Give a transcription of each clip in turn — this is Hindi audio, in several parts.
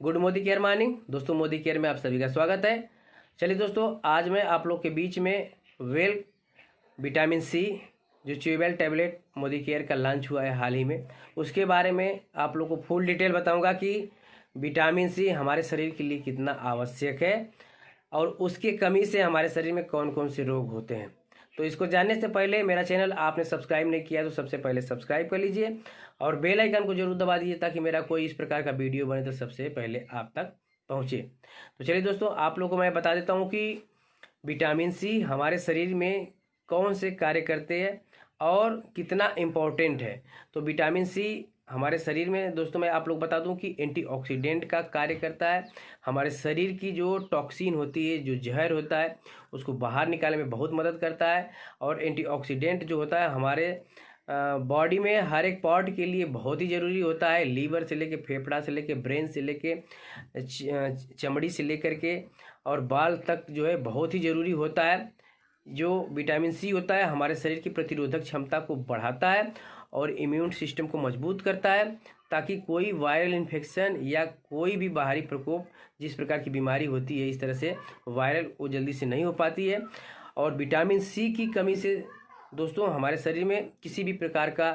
Good Modi care morning. दोस्तों, मोदी केयर में आप सभी का स्वागत है। चलिए दोस्तों, आज मैं आप लोग के बीच में वेल, विटामिन सी, जो च्यूबेल टैबलेट मोदी केयर का लॉन्च हुआ है हाल ही में, उसके बारे में आप लोग को फुल डिटेल बताऊँगा कि विटामिन सी हमारे शरीर के लिए कितना आवश्यक है और उसकी कमी से हमारे शरीर में कौन कौन से रोग होते हैं। तो इसको जानने से पहले मेरा चैनल आपने सब्सक्राइब नहीं किया तो सबसे पहले सब्सक्राइब कर लीजिए और बेल आइकन को ज़रूर दबा दीजिए ताकि मेरा कोई इस प्रकार का वीडियो बने तो सबसे पहले आप तक पहुँचे। तो चलिए दोस्तों, आप लोगों को मैं बता देता हूँ कि विटामिन सी हमारे शरीर में कौन से कार्य करते हैं और कितना इम्पोर्टेंट है। तो विटामिन सी हमारे शरीर में, दोस्तों, मैं आप लोग बता दूँ कि एंटीऑक्सीडेंट का कार्य करता है। हमारे शरीर की जो टॉक्सिन होती है, जो जहर होता है, उसको बाहर निकालने में बहुत मदद करता है और एंटीऑक्सीडेंट जो होता है, हमारे बॉडी में हर एक पार्ट के लिए बहुत ही ज़रूरी होता है। लीवर से लेके फेफड़ा से लेके ब्रेन से लेके चमड़ी से लेकर के और बाल तक जो है, बहुत ही ज़रूरी होता है। जो विटामिन सी होता है, हमारे शरीर की प्रतिरोधक क्षमता को बढ़ाता है और इम्यून सिस्टम को मज़बूत करता है, ताकि कोई वायरल इन्फेक्शन या कोई भी बाहरी प्रकोप जिस प्रकार की बीमारी होती है, इस तरह से वायरल वो जल्दी से नहीं हो पाती है। और विटामिन सी की कमी से दोस्तों, हमारे शरीर में किसी भी प्रकार का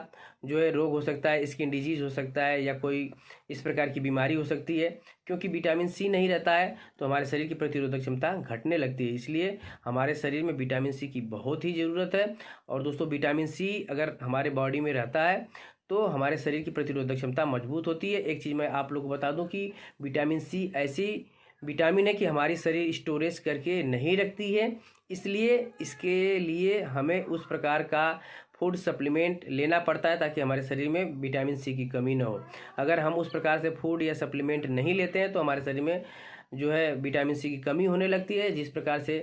जो है रोग हो सकता है स्किन डिज़ीज़ हो सकता है या कोई इस प्रकार की बीमारी हो सकती है, क्योंकि विटामिन सी नहीं रहता है तो हमारे शरीर की प्रतिरोधक क्षमता घटने लगती है। इसलिए हमारे शरीर में विटामिन सी की बहुत ही ज़रूरत है। और दोस्तों विटामिन सी अगर हमारे बॉडी में रहता है तो हमारे शरीर की प्रतिरोधक क्षमता मज़बूत होती है। एक चीज़ मैं आप लोग को बता दूँ कि विटामिन सी ऐसी विटामिन है कि हमारी शरीर स्टोरेज करके नहीं रखती है, इसलिए इसके लिए हमें उस प्रकार का फ़ूड सप्लीमेंट लेना पड़ता है ताकि हमारे शरीर में विटामिन सी की कमी ना हो। अगर हम उस प्रकार से फ़ूड या सप्लीमेंट नहीं लेते हैं तो हमारे शरीर में जो है विटामिन सी की कमी होने लगती है, जिस प्रकार से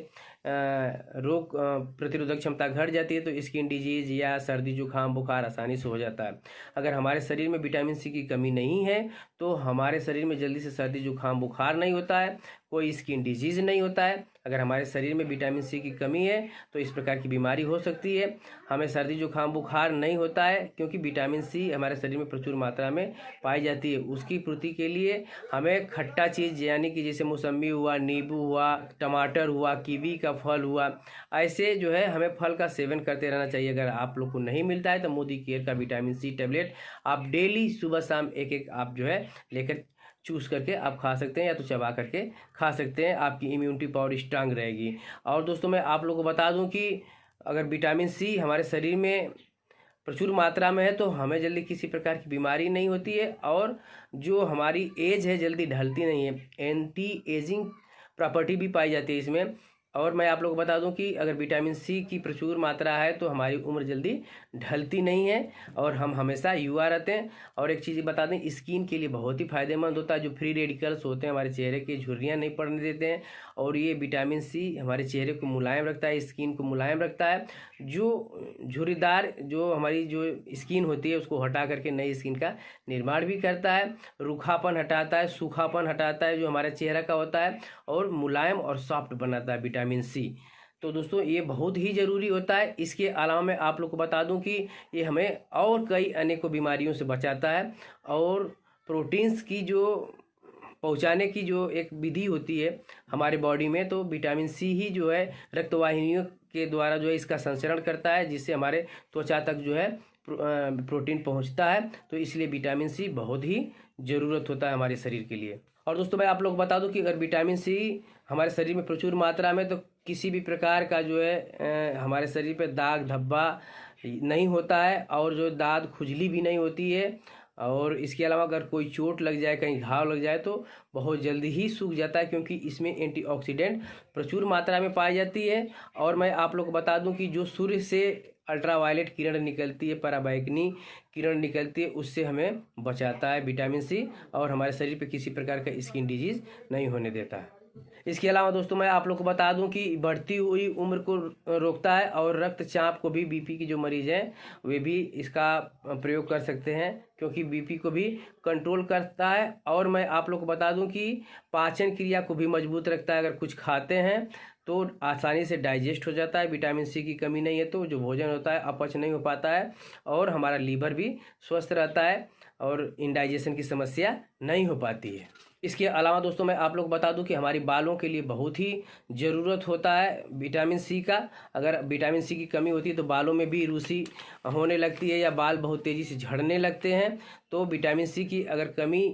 रोग प्रतिरोधक क्षमता घट जाती है तो स्किन डिज़ीज़ या सर्दी, जुकाम, बुखार आसानी से हो जाता है। अगर हमारे शरीर में विटामिन सी की कमी नहीं है तो हमारे शरीर में जल्दी से सर्दी, जुकाम, बुखार नहीं होता है, कोई स्किन डिज़ीज़ नहीं होता है। अगर हमारे शरीर में विटामिन सी की कमी है तो इस प्रकार की बीमारी हो सकती है। हमें सर्दी, जुकाम, बुखार नहीं होता है, क्योंकि विटामिन सी हमारे शरीर में प्रचुर मात्रा में पाई जाती है। उसकी पूर्ति के लिए हमें खट्टा चीज़, यानी कि जैसे मौसमी हुआ, नींबू हुआ, टमाटर हुआ, कीवी का फल हुआ। ऐसे जो है, हमें फल का सेवन करते रहना चाहिए। अगर आप लोग को नहीं मिलता है तो मोदी केयर का विटामिन सी टेबलेट आप डेली सुबह शाम एक एक आप जो है, लेकर चूज़ करके आप खा सकते हैं या तो चबा करके खा सकते हैं। आपकी इम्यूनिटी पावर स्ट्रांग रहेगी। और दोस्तों, मैं आप लोगों को बता दूँ कि अगर विटामिन सी हमारे शरीर में प्रचुर मात्रा में है तो हमें जल्दी किसी प्रकार की बीमारी नहीं होती है और जो हमारी एज है, जल्दी ढलती नहीं है। एंटी एजिंग प्रॉपर्टी भी पाई जाती है इसमें। और मैं आप लोग को बता दूँ कि अगर विटामिन सी की प्रचुर मात्रा है तो हमारी उम्र जल्दी ढलती नहीं है और हम हमेशा युवा रहते हैं। और एक चीज़ बता दें, स्किन के लिए बहुत ही फ़ायदेमंद होता है। जो फ्री रेडिकल्स होते हैं, हमारे चेहरे की झुर्रियाँ नहीं पड़ने देते हैं और ये विटामिन सी हमारे चेहरे को मुलायम रखता है, स्किन को मुलायम रखता है। जो झुर्रीदार, जो हमारी जो स्किन होती है, उसको हटा करके नई स्किन का निर्माण भी करता है। रूखापन हटाता है, सूखापन हटाता है, जो हमारे चेहरा का होता है और मुलायम और सॉफ्ट बनाता है विटामिन सी। तो दोस्तों, ये बहुत ही ज़रूरी होता है। इसके अलावा मैं आप लोग को बता दूँ कि ये हमें और कई अनेकों बीमारियों से बचाता है और प्रोटीन्स की जो, पहुँचाने की जो एक विधि होती है हमारे बॉडी में तो विटामिन सी ही जो है रक्तवाहिनियों के द्वारा जो है इसका संचरण करता है, जिससे हमारे त्वचा तक जो है प्रोटीन पहुँचता है। तो इसलिए विटामिन सी बहुत ही ज़रूरत होता है हमारे शरीर के लिए। और दोस्तों, मैं आप लोग बता दूँ कि अगर विटामिन सी हमारे शरीर में प्रचुर मात्रा में तो किसी भी प्रकार का जो है हमारे शरीर पे दाग, धब्बा नहीं होता है और जो दाद खुजली भी नहीं होती है। और इसके अलावा अगर कोई चोट लग जाए, कहीं घाव लग जाए तो बहुत जल्दी ही सूख जाता है क्योंकि इसमें एंटीऑक्सीडेंट प्रचुर मात्रा में पाई जाती है। और मैं आप लोग को बता दूँ कि जो सूर्य से अल्ट्रावायलेट किरण निकलती है पराबैकनी किरण निकलती है, उससे हमें बचाता है विटामिन सी और हमारे शरीर पे किसी प्रकार का स्किन डिज़ीज़ नहीं होने देता। है इसके अलावा दोस्तों, मैं आप लोग को बता दूँ कि बढ़ती हुई उम्र को रोकता है और रक्तचाप को भी, बीपी की जो मरीज़ हैं, वे भी इसका प्रयोग कर सकते हैं क्योंकि बीपी को भी कंट्रोल करता है। और मैं आप लोग को बता दूँ कि पाचन क्रिया को भी मज़बूत रखता है। अगर कुछ खाते हैं तो आसानी से डाइजेस्ट हो जाता है विटामिन सी की कमी नहीं है तो जो भोजन होता है, अपच नहीं हो पाता है और हमारा लीवर भी स्वस्थ रहता है और इंडाइजेशन की समस्या नहीं हो पाती है। इसके अलावा दोस्तों मैं आप लोग बता दूँ कि हमारी बालों के लिए बहुत ही ज़रूरत होता है विटामिन सी का। अगर विटामिन सी की कमी होती है तो बालों में भी रूसी होने लगती है या बाल बहुत तेज़ी से झड़ने लगते हैं। तो विटामिन सी की अगर कमी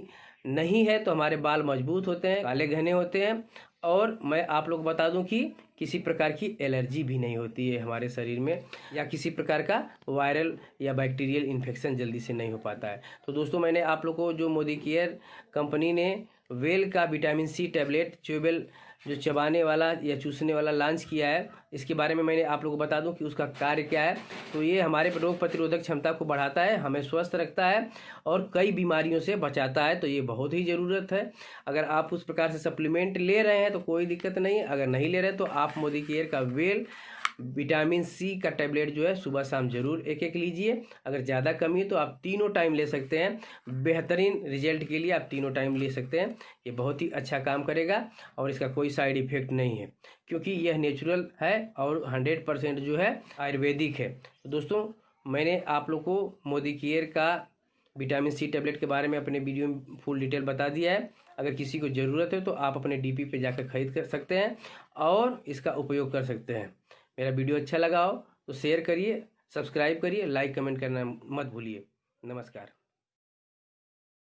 नहीं है तो हमारे बाल मज़बूत होते हैं, काले घने होते हैं और मैं आप लोग बता दूँ कि किसी प्रकार की एलर्जी भी नहीं होती है हमारे शरीर में, या किसी प्रकार का वायरल या बैक्टीरियल इन्फेक्शन जल्दी से नहीं हो पाता है। तो दोस्तों, मैंने आप लोग को जो मोदी केयर कंपनी ने वेल का विटामिन सी टैबलेट च्यूबेल जो चबाने वाला या चूसने वाला लॉन्च किया है, इसके बारे में मैंने आप लोगों को बता दूँ कि उसका कार्य क्या है। तो ये हमारे रोग प्रतिरोधक क्षमता को बढ़ाता है, हमें स्वस्थ रखता है और कई बीमारियों से बचाता है। तो ये बहुत ही ज़रूरत है। अगर आप उस प्रकार से सप्लीमेंट ले रहे हैं तो कोई दिक्कत नहीं। अगर नहीं ले रहे तो आप मोदी केयर का वेल विटामिन सी का टैबलेट जो है सुबह शाम ज़रूर एक एक लीजिए। अगर ज़्यादा कमी है तो आप तीनों टाइम ले सकते हैं। बेहतरीन रिज़ल्ट के लिए आप तीनों टाइम ले सकते हैं। ये बहुत ही अच्छा काम करेगा और इसका कोई साइड इफ़ेक्ट नहीं है, क्योंकि यह नेचुरल है और हंड्रेड परसेंट जो है आयुर्वेदिक है। तो दोस्तों, मैंने आप लोग को मोदी केयर का विटामिन सी टैबलेट के बारे में अपने वीडियो में फुल डिटेल बता दिया है। अगर किसी को ज़रूरत है तो आप अपने डीपी पे जाकर खरीद कर सकते हैं और इसका उपयोग कर सकते हैं। मेरा वीडियो अच्छा लगा हो तो शेयर करिए, सब्सक्राइब करिए, लाइक कमेंट करना मत भूलिए। नमस्कार।